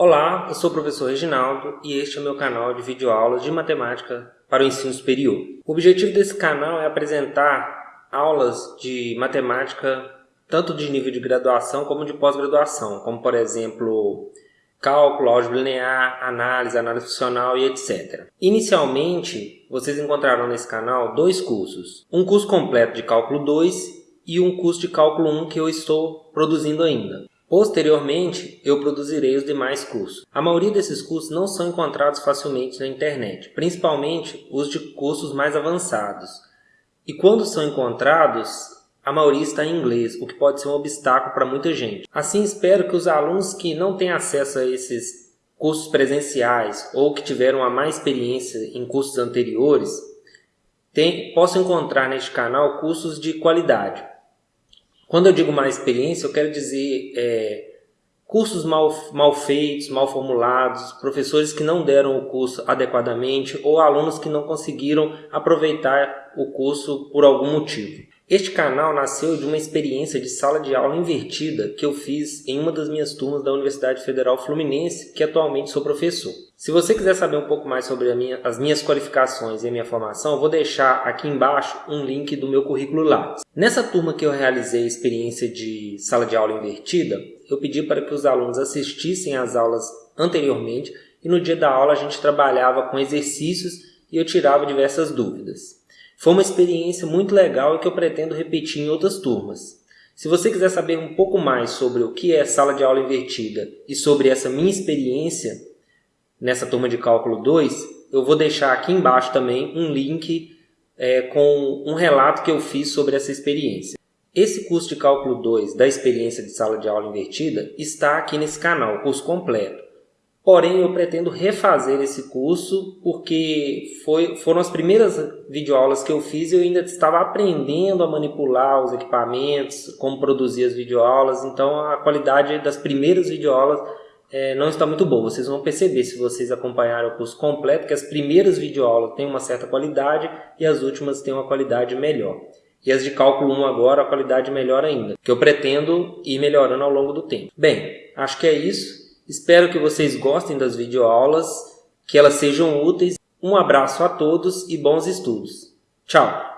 Olá, eu sou o professor Reginaldo e este é o meu canal de videoaulas de matemática para o ensino superior. O objetivo desse canal é apresentar aulas de matemática tanto de nível de graduação como de pós-graduação, como por exemplo cálculo, álgebra linear, análise, análise funcional e etc. Inicialmente, vocês encontrarão nesse canal dois cursos. Um curso completo de cálculo 2 e um curso de cálculo 1 que eu estou produzindo ainda. Posteriormente, eu produzirei os demais cursos. A maioria desses cursos não são encontrados facilmente na internet, principalmente os de cursos mais avançados. E quando são encontrados, a maioria está em inglês, o que pode ser um obstáculo para muita gente. Assim, espero que os alunos que não têm acesso a esses cursos presenciais ou que tiveram a mais experiência em cursos anteriores, tem, possam encontrar neste canal cursos de qualidade. Quando eu digo mais experiência, eu quero dizer é, cursos mal, mal feitos, mal formulados, professores que não deram o curso adequadamente ou alunos que não conseguiram aproveitar o curso por algum motivo. Este canal nasceu de uma experiência de sala de aula invertida que eu fiz em uma das minhas turmas da Universidade Federal Fluminense, que atualmente sou professor. Se você quiser saber um pouco mais sobre minha, as minhas qualificações e a minha formação, eu vou deixar aqui embaixo um link do meu currículo lá. Nessa turma que eu realizei a experiência de sala de aula invertida, eu pedi para que os alunos assistissem às aulas anteriormente e no dia da aula a gente trabalhava com exercícios e eu tirava diversas dúvidas. Foi uma experiência muito legal e que eu pretendo repetir em outras turmas. Se você quiser saber um pouco mais sobre o que é sala de aula invertida e sobre essa minha experiência nessa turma de cálculo 2, eu vou deixar aqui embaixo também um link é, com um relato que eu fiz sobre essa experiência. Esse curso de cálculo 2 da experiência de sala de aula invertida está aqui nesse canal, curso completo. Porém, eu pretendo refazer esse curso porque foi, foram as primeiras videoaulas que eu fiz e eu ainda estava aprendendo a manipular os equipamentos, como produzir as videoaulas, então a qualidade das primeiras videoaulas é, não está muito boa. Vocês vão perceber se vocês acompanharem o curso completo que as primeiras videoaulas têm uma certa qualidade e as últimas têm uma qualidade melhor. E as de cálculo 1 agora, a qualidade melhor ainda, que eu pretendo ir melhorando ao longo do tempo. Bem, acho que é isso. Espero que vocês gostem das videoaulas, que elas sejam úteis. Um abraço a todos e bons estudos. Tchau!